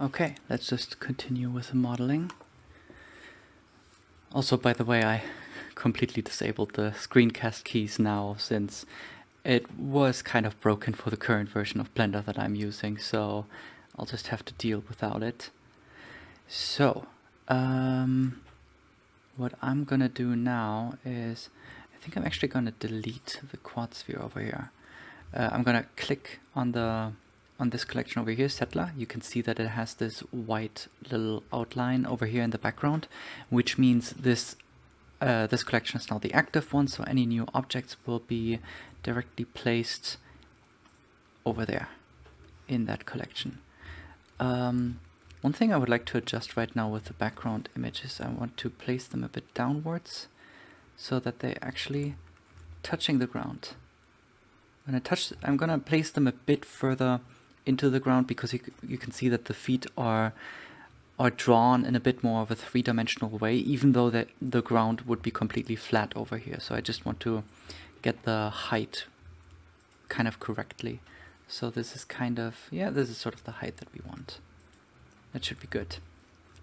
Okay, let's just continue with the modeling. Also, by the way, I completely disabled the screencast keys now since it was kind of broken for the current version of Blender that I'm using, so I'll just have to deal without it. So, um, what I'm gonna do now is, I think I'm actually gonna delete the quad sphere over here. Uh, I'm gonna click on the on this collection over here, Settler, you can see that it has this white little outline over here in the background, which means this uh, this collection is now the active one, so any new objects will be directly placed over there in that collection. Um, one thing I would like to adjust right now with the background images, I want to place them a bit downwards so that they're actually touching the ground. When I touch, I'm gonna place them a bit further into the ground because you, you can see that the feet are are drawn in a bit more of a three-dimensional way, even though the, the ground would be completely flat over here. So I just want to get the height kind of correctly. So this is kind of, yeah, this is sort of the height that we want. That should be good.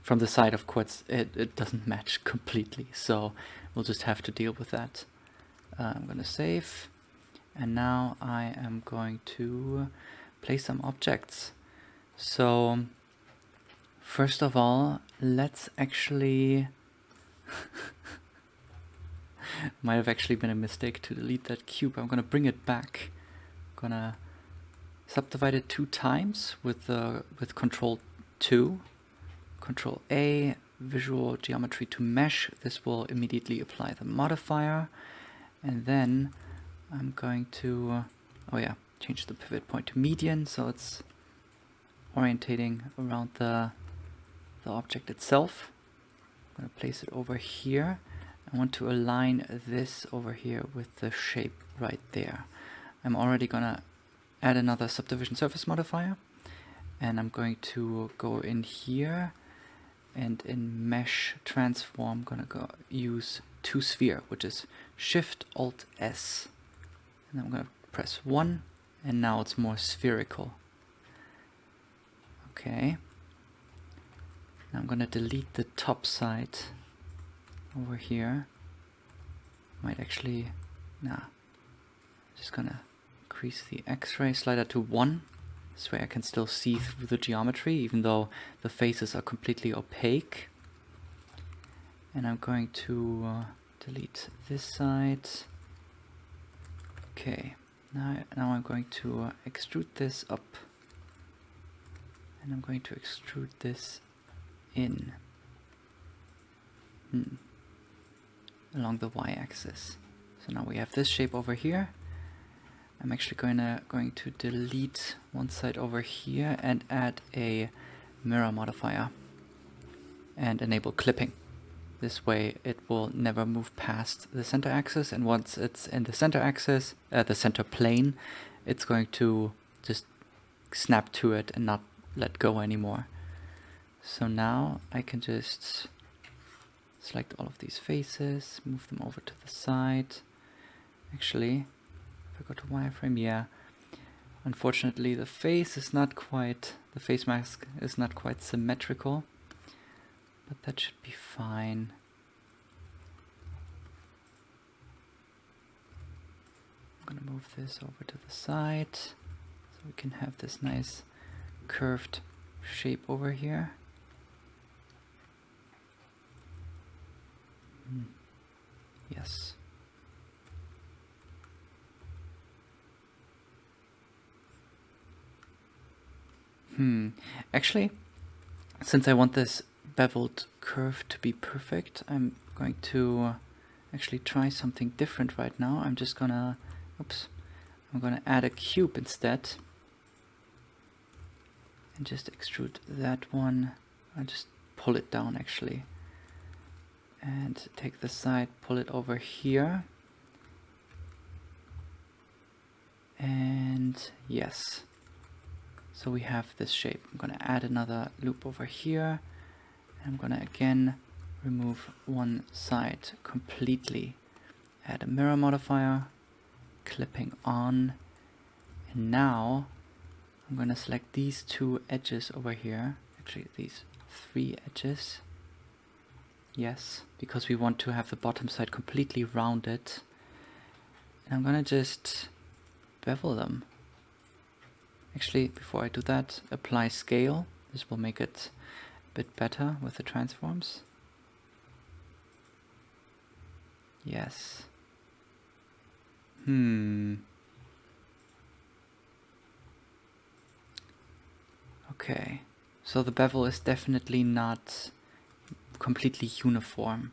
From the side, of course, it, it doesn't match completely, so we'll just have to deal with that. Uh, I'm going to save, and now I am going to place some objects. So first of all, let's actually might have actually been a mistake to delete that cube. I'm gonna bring it back. I'm gonna subdivide it two times with uh, with control 2. Control A, visual geometry to mesh. This will immediately apply the modifier. And then I'm going to, oh yeah, change the pivot point to median so it's orientating around the, the object itself. I'm going to place it over here. I want to align this over here with the shape right there. I'm already going to add another subdivision surface modifier and I'm going to go in here and in mesh transform I'm going to go use to sphere which is shift alt s and I'm going to press 1 and now it's more spherical. Okay. Now I'm going to delete the top side over here. Might actually, nah. Just gonna increase the X-ray slider to 1. This way I can still see through the geometry even though the faces are completely opaque. And I'm going to uh, delete this side. Okay. Now, now I'm going to uh, extrude this up and I'm going to extrude this in hmm. along the y-axis. So now we have this shape over here. I'm actually going to going to delete one side over here and add a mirror modifier and enable clipping. This way it will never move past the center axis and once it's in the center axis, uh, the center plane, it's going to just snap to it and not let go anymore. So now I can just select all of these faces, move them over to the side. Actually, if I go to wireframe, yeah, unfortunately the face is not quite, the face mask is not quite symmetrical but that should be fine. I'm gonna move this over to the side so we can have this nice curved shape over here. Mm. Yes. Hmm. Actually, since I want this beveled curve to be perfect, I'm going to uh, actually try something different right now. I'm just gonna, oops, I'm gonna add a cube instead and just extrude that one. I'll just pull it down actually and take the side, pull it over here and yes so we have this shape. I'm gonna add another loop over here I'm gonna again remove one side completely. Add a mirror modifier, clipping on, and now I'm gonna select these two edges over here, actually these three edges. Yes, because we want to have the bottom side completely rounded. And I'm gonna just bevel them. Actually, before I do that, apply scale. This will make it bit better with the transforms. Yes. Hmm. Okay. So the bevel is definitely not completely uniform.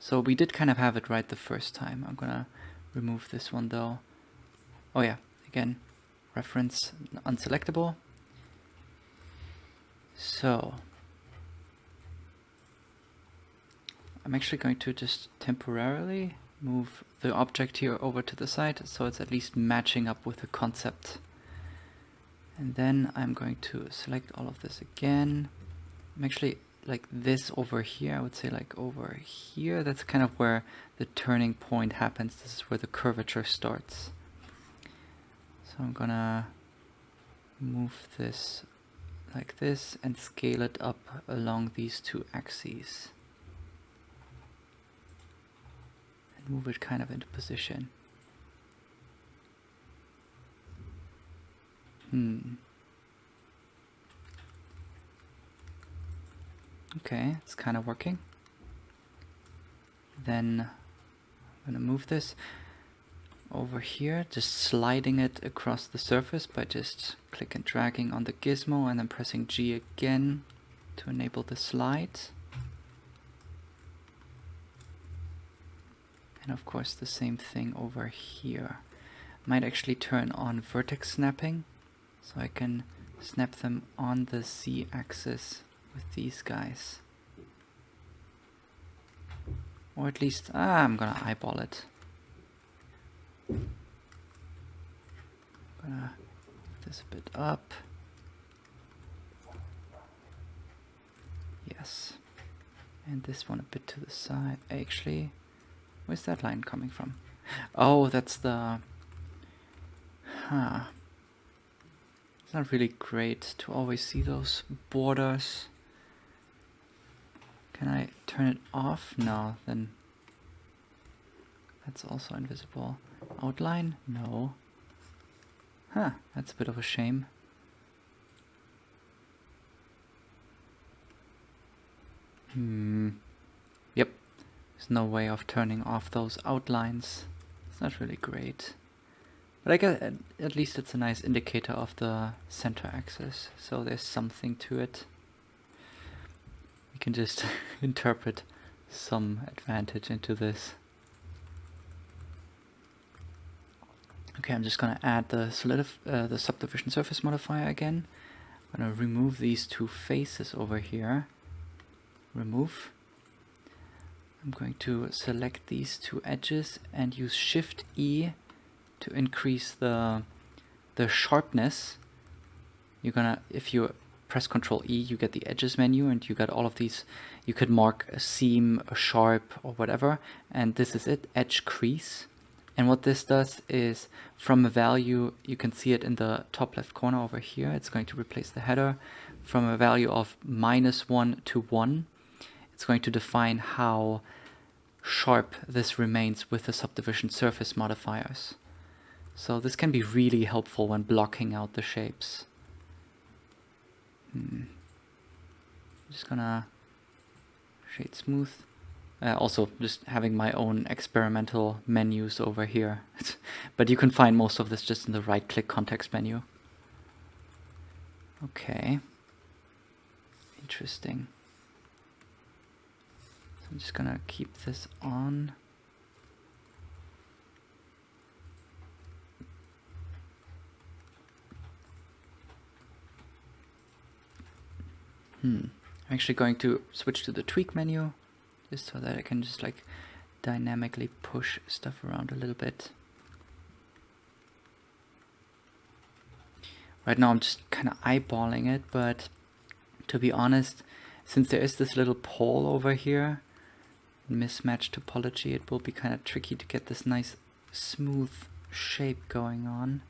So we did kind of have it right the first time. I'm gonna remove this one though. Oh yeah, again, reference unselectable. So I'm actually going to just temporarily move the object here over to the side so it's at least matching up with the concept. And then I'm going to select all of this again. I'm actually like this over here, I would say like over here, that's kind of where the turning point happens. This is where the curvature starts. So I'm gonna move this like this and scale it up along these two axes. Move it kind of into position. Hmm. Okay, it's kind of working. Then I'm gonna move this over here, just sliding it across the surface by just click and dragging on the gizmo and then pressing G again to enable the slide. And of course the same thing over here. Might actually turn on vertex snapping so I can snap them on the Z axis with these guys. Or at least, ah, I'm gonna eyeball it. Gonna this a bit up. Yes. And this one a bit to the side. Actually, where's that line coming from? Oh, that's the... Huh. It's not really great to always see those borders. Can I turn it off? No, then that's also invisible. Outline? No. Huh, that's a bit of a shame. Hmm. There's no way of turning off those outlines. It's not really great. But I guess at, least it's a nice indicator of the center axis, so there's something to it. We can just interpret some advantage into this. Okay, I'm just gonna add the uh, the subdivision surface modifier again. I'm gonna remove these two faces over here. Remove. I'm going to select these two edges and use Shift E to increase the the sharpness. You're gonna if you press Control E, you get the edges menu and you got all of these. You could mark a seam, a sharp, or whatever, and this is it, edge crease. And what this does is from a value, you can see it in the top left corner over here, it's going to replace the header. From a value of minus 1 to 1, it's going to define how sharp this remains with the subdivision surface modifiers. So this can be really helpful when blocking out the shapes. Hmm. I'm just gonna shade smooth. Uh, also, just having my own experimental menus over here. but you can find most of this just in the right-click context menu. Okay. Interesting. So I'm just gonna keep this on. Hmm. I'm actually going to switch to the tweak menu just so that I can just like dynamically push stuff around a little bit. Right now I'm just kind of eyeballing it, but to be honest, since there is this little pole over here, mismatched topology, it will be kind of tricky to get this nice smooth shape going on.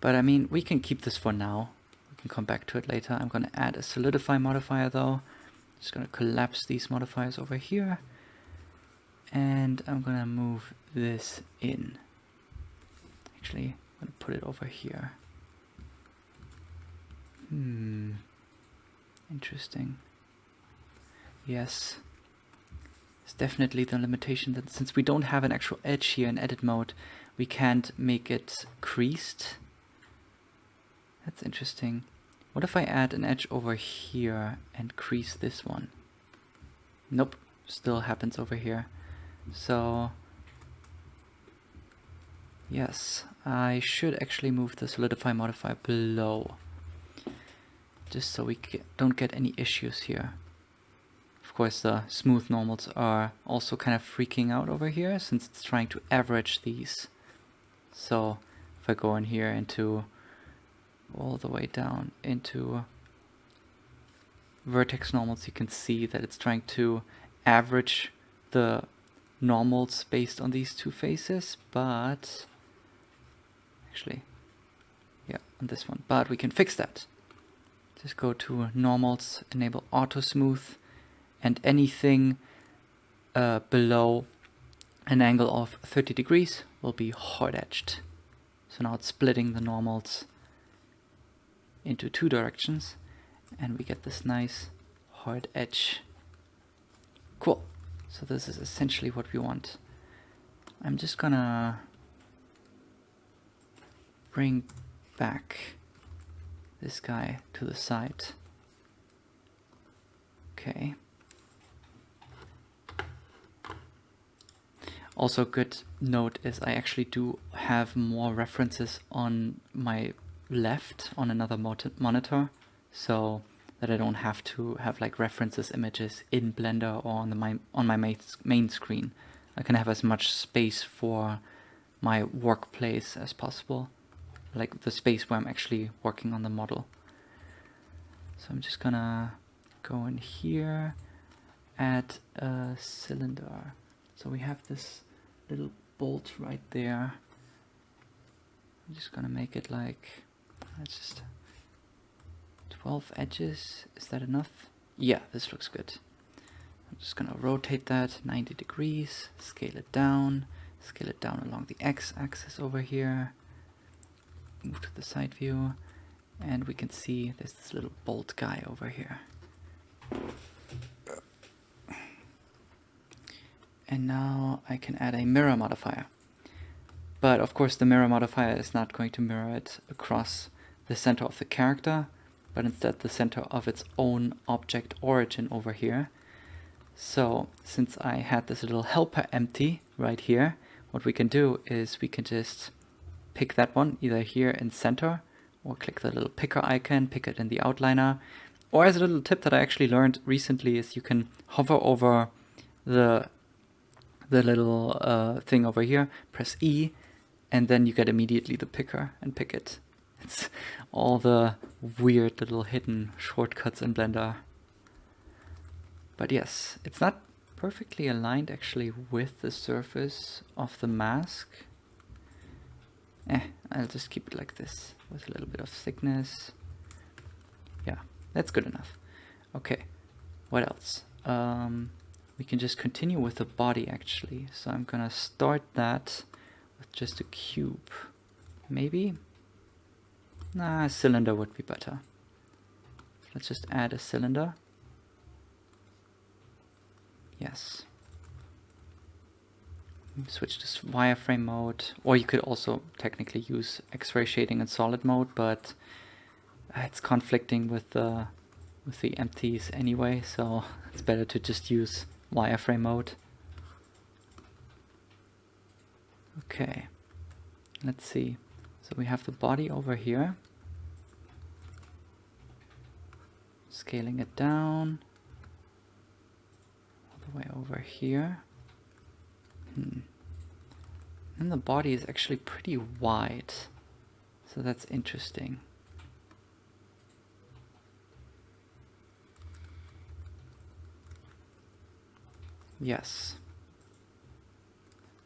But I mean, we can keep this for now We can come back to it later. I'm going to add a solidify modifier though. Just going to collapse these modifiers over here. And I'm going to move this in. Actually, I'm going to put it over here. Hmm. Interesting. Yes. It's definitely the limitation that since we don't have an actual edge here in edit mode, we can't make it creased. That's interesting. What if I add an edge over here and crease this one? Nope, still happens over here. So, yes, I should actually move the solidify modifier below. Just so we don't get any issues here. Course, the smooth normals are also kind of freaking out over here since it's trying to average these. So if I go in here into all the way down into vertex normals, you can see that it's trying to average the normals based on these two faces, but actually, yeah, on this one, but we can fix that. Just go to normals, enable auto smooth, and anything uh, below an angle of 30 degrees will be hard edged. So now it's splitting the normals into two directions and we get this nice hard edge. Cool. So this is essentially what we want. I'm just gonna bring back this guy to the side. Okay. Also good note is I actually do have more references on my left on another monitor so that I don't have to have like references images in Blender or on the my on my main, main screen. I can have as much space for my workplace as possible, like the space where I'm actually working on the model. So I'm just gonna go in here, add a cylinder. So we have this little bolt right there. I'm just gonna make it like let's just 12 edges. Is that enough? Yeah this looks good. I'm just gonna rotate that 90 degrees scale it down scale it down along the x-axis over here. Move to the side view and we can see there's this little bolt guy over here and now I can add a mirror modifier but of course the mirror modifier is not going to mirror it across the center of the character, but instead the center of its own object origin over here. So since I had this little helper empty right here, what we can do is we can just pick that one either here in center or click the little picker icon, pick it in the outliner. Or as a little tip that I actually learned recently is you can hover over the the little uh, thing over here, press E, and then you get immediately the picker and pick it. It's all the weird little hidden shortcuts in Blender. But yes, it's not perfectly aligned actually with the surface of the mask. Eh, I'll just keep it like this with a little bit of thickness. Yeah, that's good enough. Okay, what else? Um, we can just continue with the body actually. So I'm gonna start that with just a cube. Maybe? Nah, a cylinder would be better. Let's just add a cylinder. Yes. Switch to wireframe mode, or you could also technically use X-ray shading in solid mode, but uh, it's conflicting with the with the empties anyway, so it's better to just use wireframe mode. Okay, let's see. So we have the body over here. Scaling it down. All the way over here. Hmm. And the body is actually pretty wide. So that's interesting. Yes.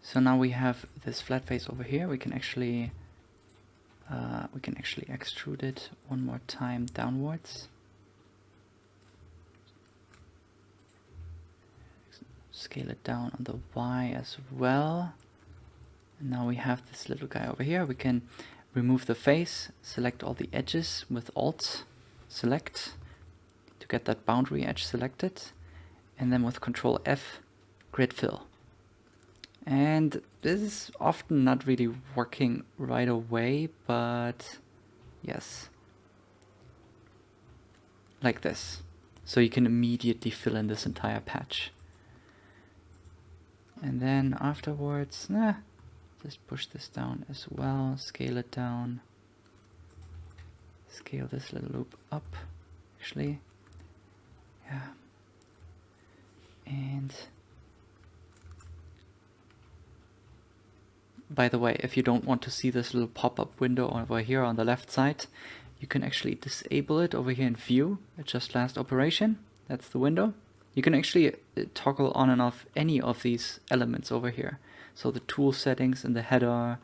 So now we have this flat face over here. We can actually uh, we can actually extrude it one more time downwards. Scale it down on the Y as well. And now we have this little guy over here. We can remove the face, select all the edges with Alt, select to get that boundary edge selected. And then with Control F, grid fill. And this is often not really working right away, but yes. Like this. So you can immediately fill in this entire patch. And then afterwards, nah, just push this down as well, scale it down. Scale this little loop up, actually. Yeah. And by the way, if you don't want to see this little pop-up window over here on the left side, you can actually disable it over here in view, adjust last operation, that's the window. You can actually uh, toggle on and off any of these elements over here. So the tool settings and the header,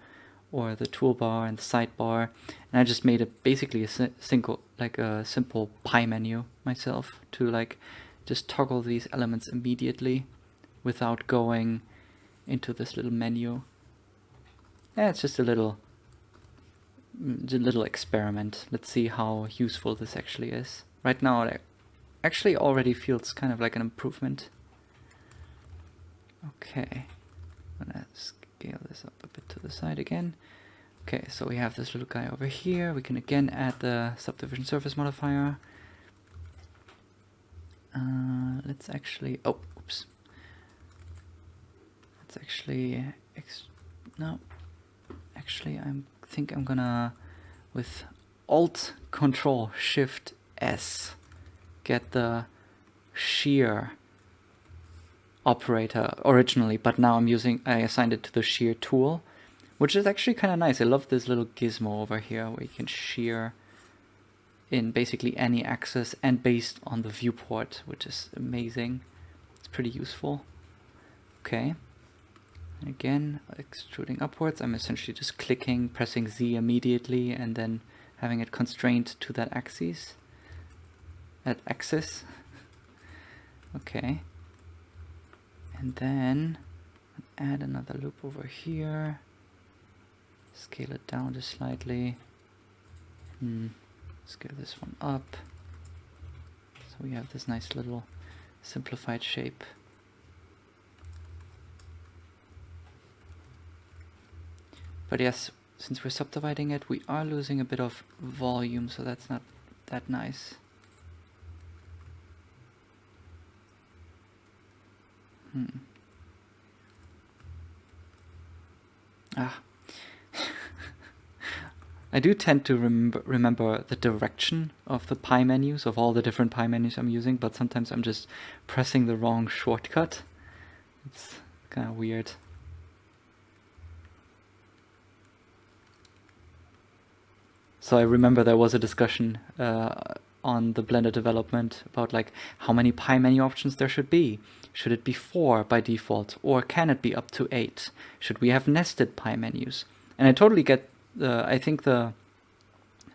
or the toolbar and the sidebar. And I just made it basically a single, like a simple pie menu myself to like just toggle these elements immediately without going into this little menu. Yeah, it's just a little, a little experiment. Let's see how useful this actually is. Right now it actually already feels kind of like an improvement. Okay, I'm gonna scale this up a bit to the side again. Okay, so we have this little guy over here. We can again add the subdivision surface modifier. Uh, let's actually, oh, oops. Let's actually, no, actually I think I'm gonna, with Alt Control Shift S, get the shear operator originally, but now I'm using, I assigned it to the shear tool, which is actually kind of nice. I love this little gizmo over here where you can shear in basically any axis and based on the viewport, which is amazing. It's pretty useful. Okay. Again, extruding upwards, I'm essentially just clicking, pressing Z immediately, and then having it constrained to that axis. That axis. okay. And then add another loop over here. Scale it down just slightly. Hmm. Scale this one up. So we have this nice little simplified shape. But yes, since we're subdividing it, we are losing a bit of volume, so that's not that nice. Hmm. Ah, I do tend to remember, remember the direction of the pie menus, of all the different pie menus I'm using, but sometimes I'm just pressing the wrong shortcut. It's kind of weird. So I remember there was a discussion uh, on the Blender development about like how many pie menu options there should be. Should it be four by default or can it be up to eight? Should we have nested pie menus? And I totally get the I think the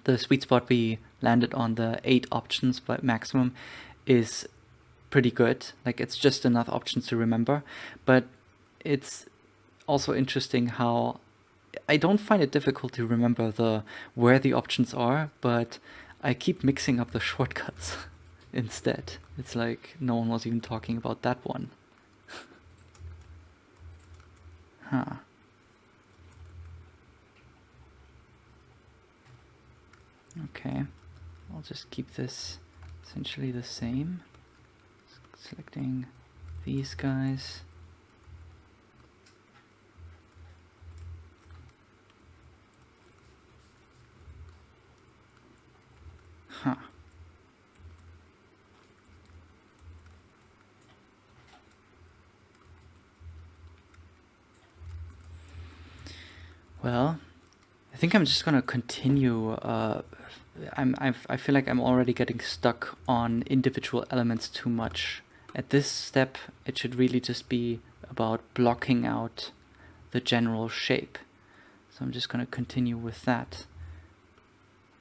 the sweet spot we landed on the eight options but maximum is pretty good. Like it's just enough options to remember, but it's also interesting how I don't find it difficult to remember the where the options are, but I keep mixing up the shortcuts instead. It's like no one was even talking about that one. huh. Okay, I'll just keep this essentially the same. Selecting these guys. Huh. Well, I think I'm just gonna continue uh, I'm, I've, I feel like I'm already getting stuck on individual elements too much. At this step, it should really just be about blocking out the general shape. So I'm just going to continue with that.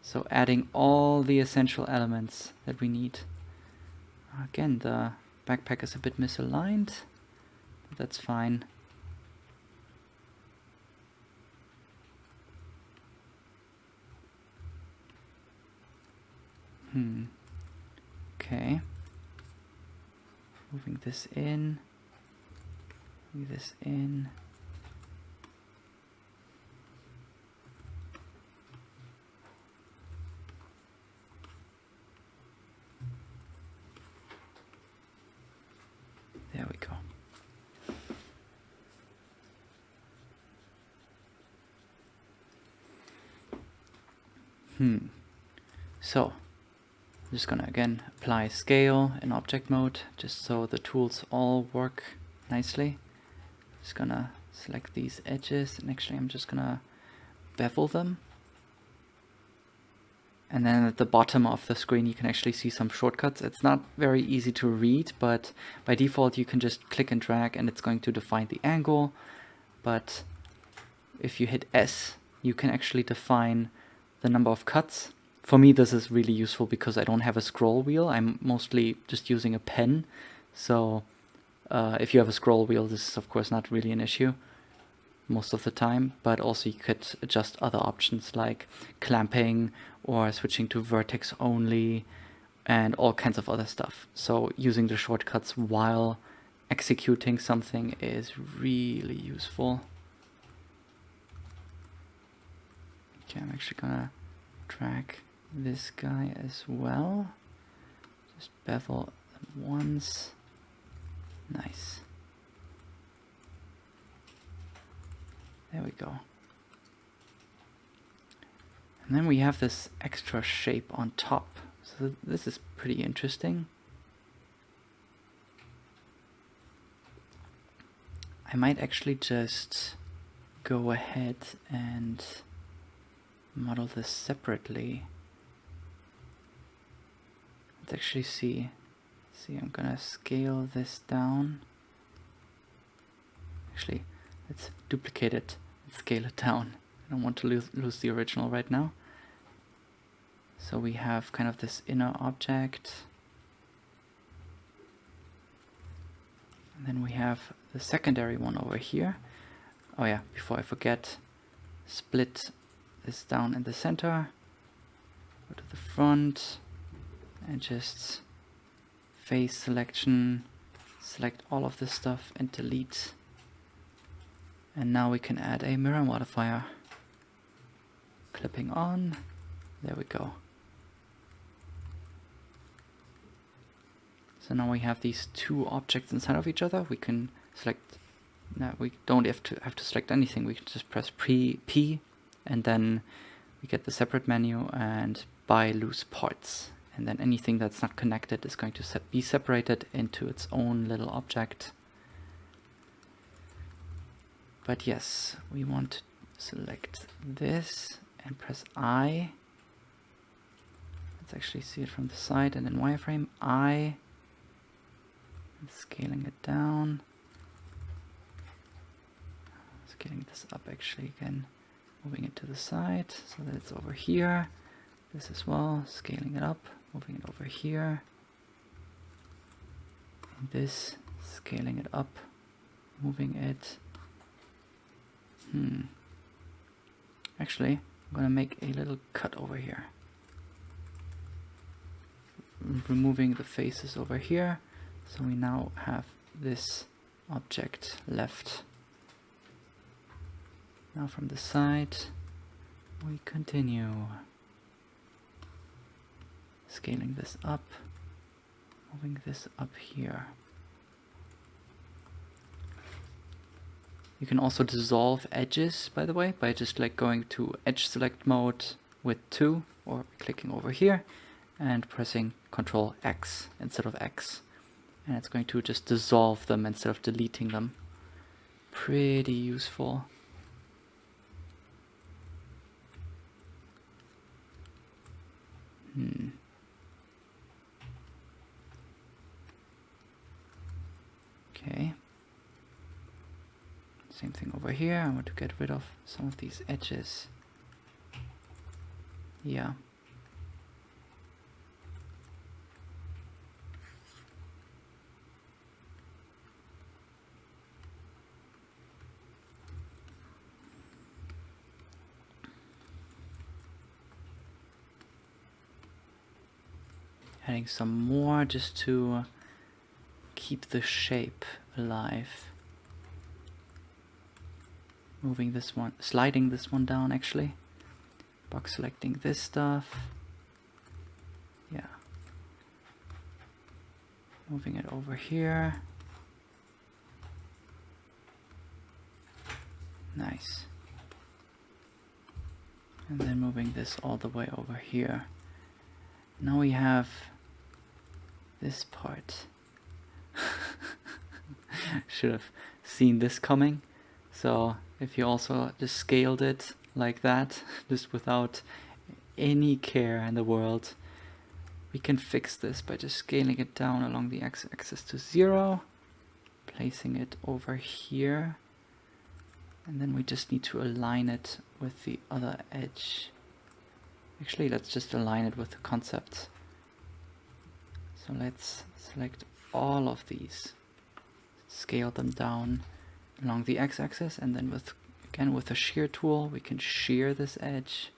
So adding all the essential elements that we need. Again, the backpack is a bit misaligned, but that's fine. Hmm. Okay. Moving this in. Moving this in. There we go. Hmm. So, I'm just gonna again apply scale in object mode just so the tools all work nicely. Just gonna select these edges and actually I'm just gonna bevel them. And then at the bottom of the screen you can actually see some shortcuts. It's not very easy to read, but by default you can just click and drag and it's going to define the angle. But if you hit S, you can actually define the number of cuts for me this is really useful because I don't have a scroll wheel. I'm mostly just using a pen. So uh, if you have a scroll wheel, this is of course not really an issue most of the time, but also you could adjust other options like clamping or switching to vertex only and all kinds of other stuff. So using the shortcuts while executing something is really useful. Okay, I'm actually gonna drag this guy as well. Just bevel once. Nice. There we go. And then we have this extra shape on top. So this is pretty interesting. I might actually just go ahead and model this separately. Let's actually see. See, I'm gonna scale this down. Actually, let's duplicate it and scale it down. I don't want to lose, lose the original right now. So we have kind of this inner object. And then we have the secondary one over here. Oh yeah, before I forget, split this down in the center. Go to the front and just face selection, select all of this stuff and delete. And now we can add a mirror modifier. Clipping on, there we go. So now we have these two objects inside of each other. We can select, now we don't have to have to select anything. We can just press P, P and then we get the separate menu and by loose parts and then anything that's not connected is going to se be separated into its own little object. But yes, we want to select this and press I. Let's actually see it from the side and then wireframe I. Scaling it down. Scaling this up actually again. Moving it to the side so that it's over here. This as well, scaling it up moving it over here. And this scaling it up. Moving it. Hmm. Actually I'm gonna make a little cut over here. Removing the faces over here. So we now have this object left. Now from the side we continue scaling this up, moving this up here. You can also dissolve edges, by the way, by just like going to edge select mode with 2 or clicking over here and pressing Control X instead of X. And it's going to just dissolve them instead of deleting them. Pretty useful. Hmm. Okay. Same thing over here. I want to get rid of some of these edges. Yeah. Adding some more just to keep the shape alive. Moving this one, sliding this one down actually. Box selecting this stuff. Yeah. Moving it over here. Nice. And then moving this all the way over here. Now we have this part. Should have seen this coming. So if you also just scaled it like that, just without any care in the world, we can fix this by just scaling it down along the x-axis to zero, placing it over here, and then we just need to align it with the other edge. Actually, let's just align it with the concept. So let's select all of these, scale them down along the x-axis, and then with again with the shear tool, we can shear this edge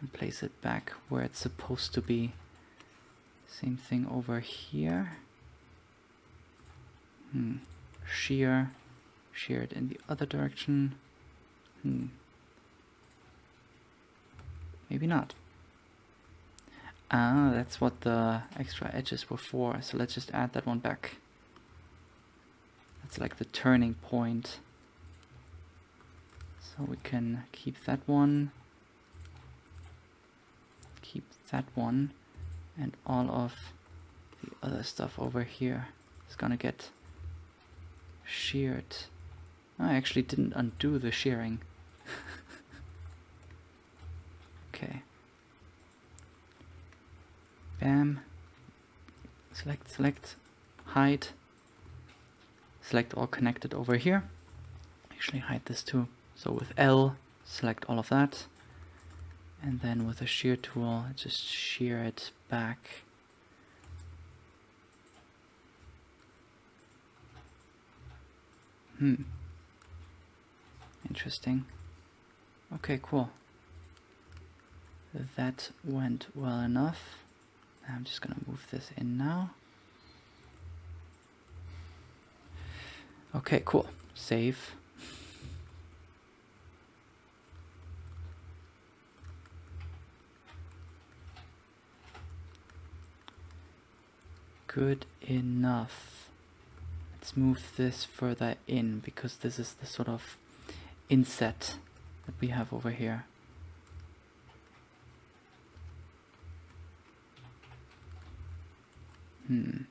and place it back where it's supposed to be. Same thing over here. Hmm. Shear, shear it in the other direction. Hmm. Maybe not. Ah, that's what the extra edges were for, so let's just add that one back. That's like the turning point. So we can keep that one, keep that one, and all of the other stuff over here is gonna get sheared. I actually didn't undo the shearing. okay. Bam. Select, select, hide. Select all connected over here. Actually hide this too. So with L, select all of that. And then with the shear tool, just shear it back. Hmm. Interesting. Okay, cool. That went well enough. I'm just gonna move this in now. Okay, cool. Save. Good enough. Let's move this further in because this is the sort of inset that we have over here. Hmm.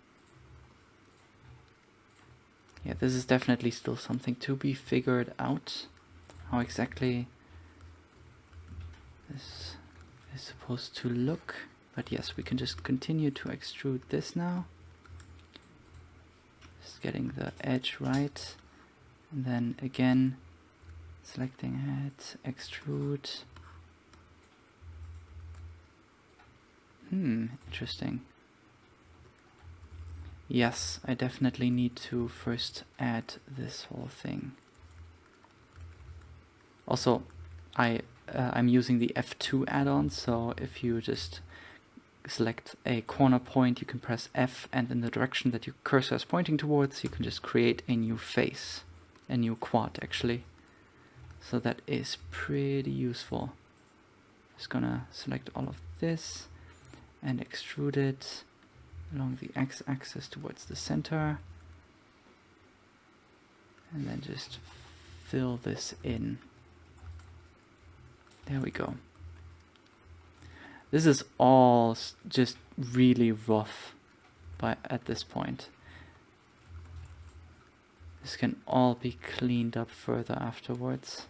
Yeah, this is definitely still something to be figured out. How exactly this is supposed to look. But yes, we can just continue to extrude this now. Just getting the edge right. And then again, selecting it, extrude. Hmm, interesting. Yes, I definitely need to first add this whole thing. Also, I uh, I'm using the F2 add-on, so if you just select a corner point, you can press F, and in the direction that your cursor is pointing towards, you can just create a new face, a new quad actually. So that is pretty useful. Just gonna select all of this and extrude it along the x-axis towards the center and then just fill this in. There we go. This is all just really rough by at this point. This can all be cleaned up further afterwards.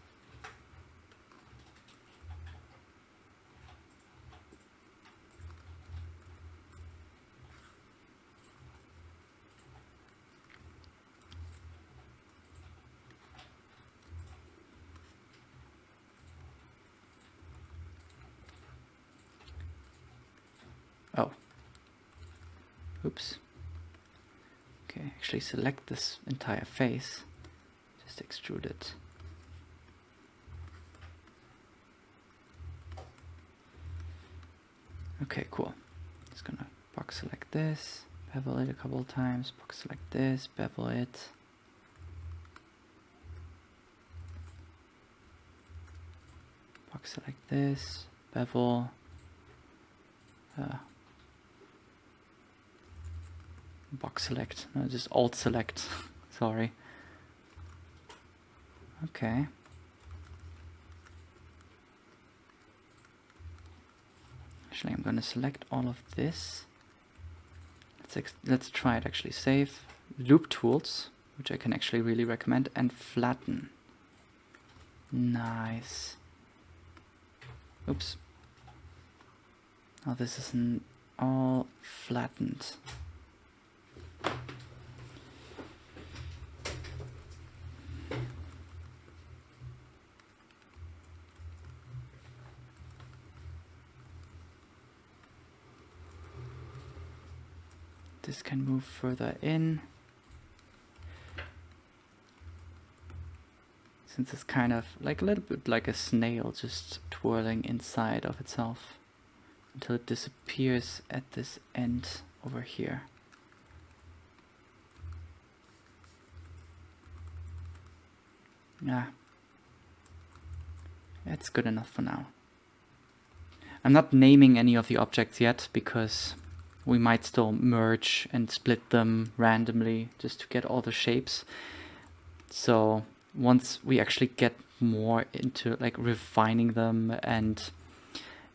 Oh. Oops. Okay, actually select this entire face. Just extrude it. Okay, cool. Just gonna box select this, bevel it a couple of times, box select this, bevel it. Box select this, bevel, uh, box select, no, just alt select, sorry. Okay. Actually, I'm gonna select all of this. Let's let's try it actually. Save loop tools, which I can actually really recommend, and flatten. Nice. Oops. Now this isn't all flattened. This can move further in. Since it's kind of like a little bit like a snail just twirling inside of itself until it disappears at this end over here. Yeah. That's good enough for now. I'm not naming any of the objects yet because we might still merge and split them randomly just to get all the shapes. So once we actually get more into like refining them and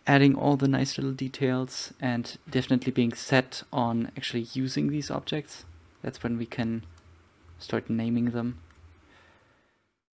adding all the nice little details and definitely being set on actually using these objects, that's when we can start naming them.